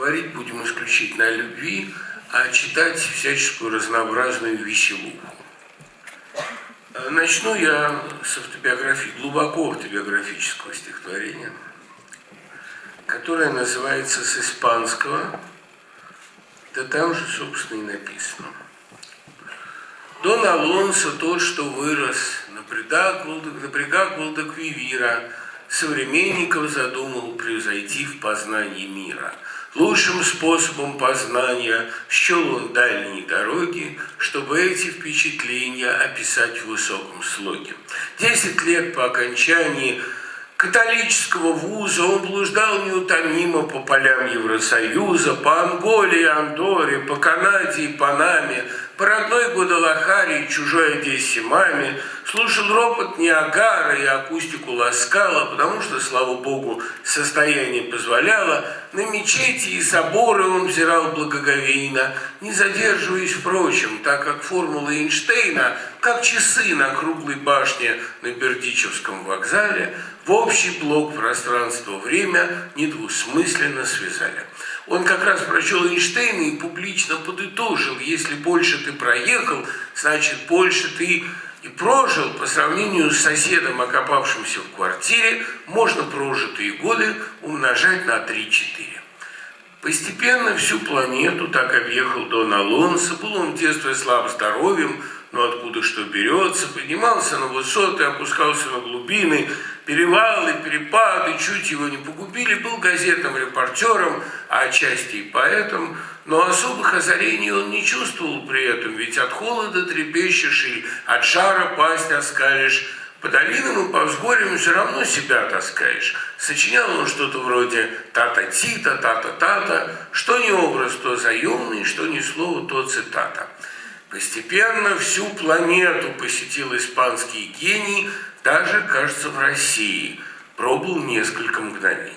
говорить будем исключительно о любви, а читать всяческую разнообразную веселуху. Начну я с автобиографии, глубоко автобиографического стихотворения, которое называется с испанского, да там же, собственно, и написано. Дон Алонсо тот, что вырос на брегах Валдаквивира, современников задумал превзойти в познании мира – Лучшим способом познания счел он дальние дороги, чтобы эти впечатления описать в высоком слоге. Десять лет по окончании католического вуза он блуждал неутомимо по полям Евросоюза, по Анголе и Андоре, по Канаде и Панаме, по родной Гвадалахаре и чужой Одессе маме, слушал ропот Ниагара и акустику Ласкала, потому что, слава богу, состояние позволяло, на мечети и соборы он взирал благоговейно, не задерживаясь, впрочем, так как формула Эйнштейна, как часы на круглой башне на Бердичевском вокзале, в общий блок пространства-время недвусмысленно связали. Он как раз прочел Эйнштейна и публично подытожил, если больше ты проехал, значит, больше ты и прожил по сравнению с соседом, окопавшимся в квартире, можно прожитые годы умножать на 3-4. Постепенно всю планету так объехал Дон Алонсо, был он в детстве слаб здоровьем, но откуда что берется, поднимался на высоты, опускался на глубины, перевалы, перепады, чуть его не погубили, был газетным репортером, а отчасти и поэтом, но особых озарений он не чувствовал при этом, ведь от холода трепещешь и от жара пасть оскалишь, по долинам и по взгорьям все равно себя таскаешь. Сочинял он что-то вроде «тата-тита», «тата-тата», что не образ, то заемный, что ни слово, то цитата. Постепенно всю планету посетил испанский гений, даже, кажется, в России. Пробыл несколько мгновений.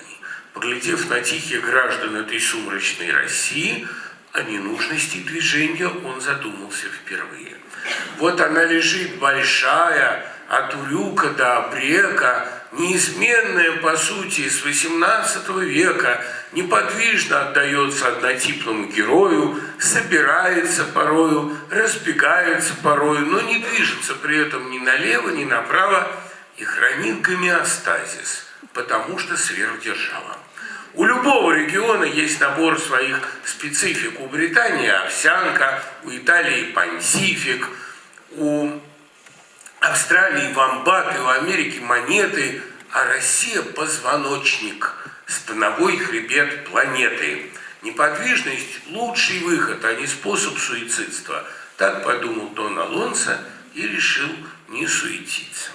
Поглядев на тихих граждан этой сумрачной России, о ненужности движения он задумался впервые. Вот она лежит большая, от Урюка до Обрека, неизменная, по сути, с XVIII века, неподвижно отдается однотипному герою, собирается порою, разбегается порою, но не движется при этом ни налево, ни направо и хранит гомеостазис, потому что сверхдержава. У любого региона есть набор своих специфик. У Британии овсянка, у Италии пансифик, у Австралии вамбаты, у Америки монеты, а Россия позвоночник – становой хребет планеты. Неподвижность – лучший выход, а не способ суицидства. Так подумал Дон Алонсо и решил не суетиться.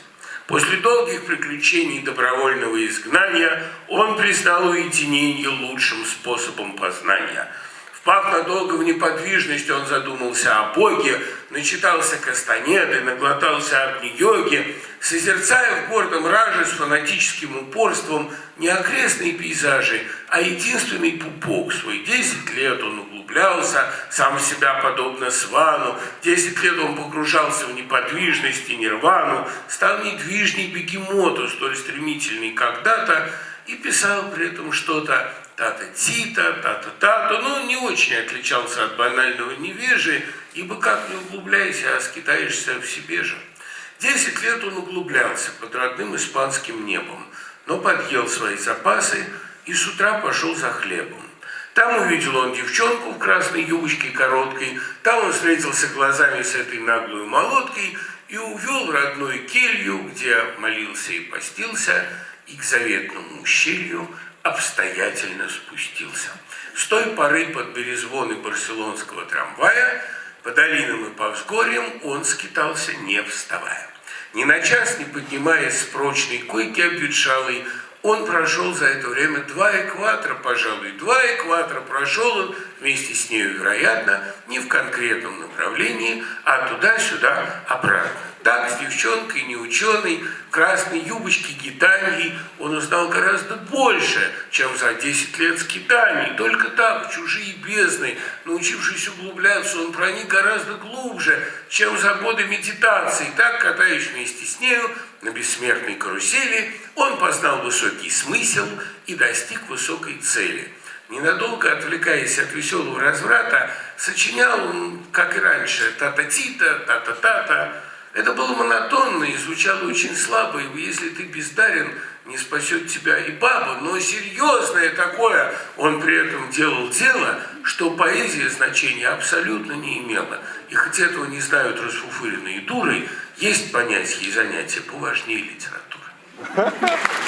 После долгих приключений добровольного изгнания он признал уединение лучшим способом познания – Впав надолго в неподвижность, он задумался о Боге, начитался Кастанеды, наглотался Агни-йоги, созерцая в гордом раже с фанатическим упорством не окрестные пейзажи, а единственный пупок свой. Десять лет он углублялся, сам себя подобно свану, десять лет он погружался в неподвижность и нирвану, стал недвижней бегемоту, столь стремительный когда-то, и писал при этом что-то тата-тита, тата-тата, но он не очень отличался от банального невежи, ибо как не углубляйся, а скитаешься в себе же. Десять лет он углублялся под родным испанским небом, но подъел свои запасы и с утра пошел за хлебом. Там увидел он девчонку в красной юбочке короткой, там он встретился глазами с этой наглой молоткой и увел в родную келью, где молился и постился, и к заветному ущелью обстоятельно спустился. С той поры под березвоны барселонского трамвая по долинам и по взгорьям он скитался, не вставая. Ни на час не поднимаясь с прочной койки обветшалой, он прошел за это время два экватора, пожалуй, два экватора прошел он вместе с нею, вероятно, не в конкретном направлении, а туда-сюда обратно. Так, с девчонкой, не ученый, красной юбочке гитаньей он узнал гораздо больше, чем за 10 лет скитаний. Только так, чужие бездны, научившись углубляться, он проник гораздо глубже, чем за годы медитации. Так, катаясь вместе с нею на бессмертной карусели, он познал высокий смысл и достиг высокой цели. ненадолго отвлекаясь от веселого разврата, сочинял, как и раньше, та-та-ти-та, та-та-та-та. Это было монотонно и звучало очень слабо, и если ты бездарен, не спасет тебя и баба, но серьезное такое он при этом делал дело, что поэзия значения абсолютно не имела. И хотя этого не знают расфуфыренные дуры, есть понятие и занятия поважнее литературы.